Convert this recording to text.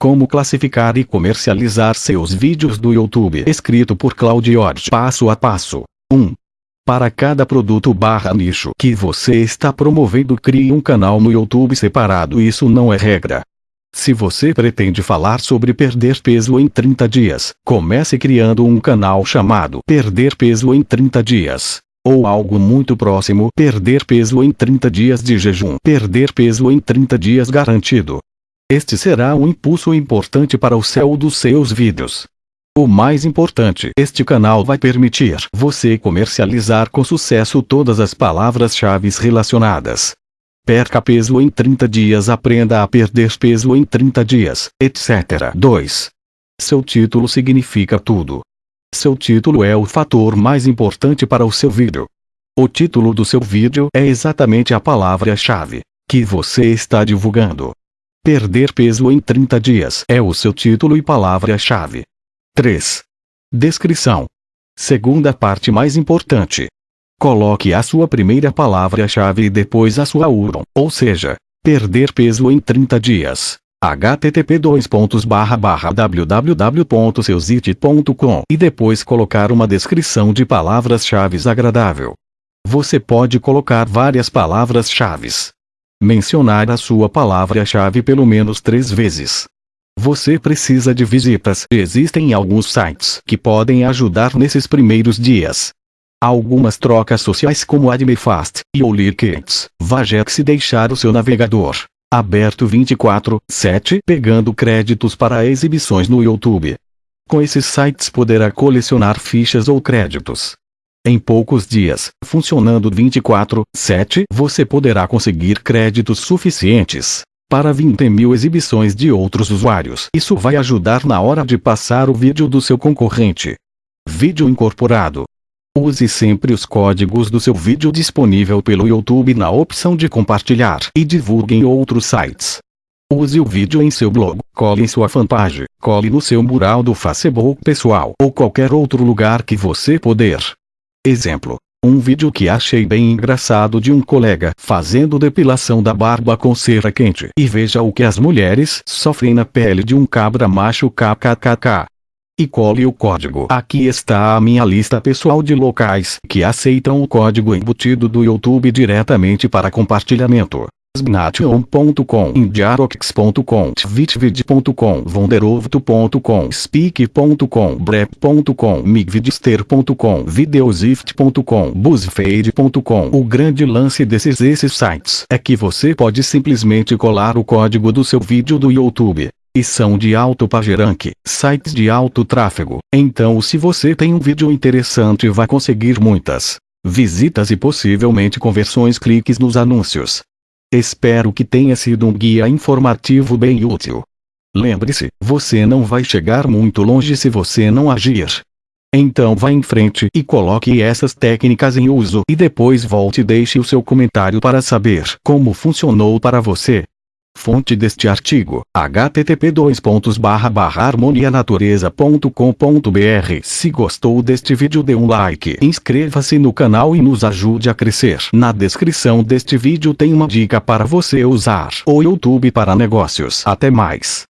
Como classificar e comercializar seus vídeos do YouTube. Escrito por Claudio Passo a passo. 1. Para cada produto barra nicho que você está promovendo crie um canal no YouTube separado isso não é regra. Se você pretende falar sobre perder peso em 30 dias, comece criando um canal chamado Perder Peso em 30 Dias. Ou algo muito próximo Perder Peso em 30 Dias de Jejum. Perder Peso em 30 Dias Garantido. Este será um impulso importante para o céu dos seus vídeos. O mais importante, este canal vai permitir você comercializar com sucesso todas as palavras-chave relacionadas. Perca peso em 30 dias, aprenda a perder peso em 30 dias, etc. 2. Seu título significa tudo. Seu título é o fator mais importante para o seu vídeo. O título do seu vídeo é exatamente a palavra-chave que você está divulgando. Perder peso em 30 dias é o seu título e palavra-chave. 3. Descrição. Segunda parte mais importante. Coloque a sua primeira palavra-chave e depois a sua URL, ou seja, perder peso em 30 dias. http www.seusite.com e depois colocar uma descrição de palavras-chave agradável. Você pode colocar várias palavras-chave mencionar a sua palavra-chave pelo menos três vezes. Você precisa de visitas. Existem alguns sites que podem ajudar nesses primeiros dias. Algumas trocas sociais como AdmeFast e OnlyKids. Vajex deixar o seu navegador aberto 24/7 pegando créditos para exibições no YouTube. Com esses sites poderá colecionar fichas ou créditos. Em poucos dias, funcionando 24/7, você poderá conseguir créditos suficientes para 20 mil exibições de outros usuários. Isso vai ajudar na hora de passar o vídeo do seu concorrente. Vídeo incorporado. Use sempre os códigos do seu vídeo disponível pelo YouTube na opção de compartilhar e divulgue em outros sites. Use o vídeo em seu blog, cole em sua fanpage, cole no seu mural do Facebook pessoal ou qualquer outro lugar que você puder. Exemplo. Um vídeo que achei bem engraçado de um colega fazendo depilação da barba com cera quente. E veja o que as mulheres sofrem na pele de um cabra macho kkkk. E cole o código. Aqui está a minha lista pessoal de locais que aceitam o código embutido do YouTube diretamente para compartilhamento. Snation.com, Indiarox.com, Tvitvid.com, Vonderovto.com, Speak.com, Brep.com, Migvidster.com, Videosift.com, Buzzfeed.com. O grande lance desses esses sites é que você pode simplesmente colar o código do seu vídeo do YouTube. E são de alto PageRank, sites de alto tráfego. Então se você tem um vídeo interessante vai conseguir muitas visitas e possivelmente conversões cliques nos anúncios. Espero que tenha sido um guia informativo bem útil. Lembre-se, você não vai chegar muito longe se você não agir. Então vá em frente e coloque essas técnicas em uso e depois volte e deixe o seu comentário para saber como funcionou para você. Fonte deste artigo, http harmonianatureza.com.br Se gostou deste vídeo dê um like, inscreva-se no canal e nos ajude a crescer. Na descrição deste vídeo tem uma dica para você usar o YouTube para negócios. Até mais.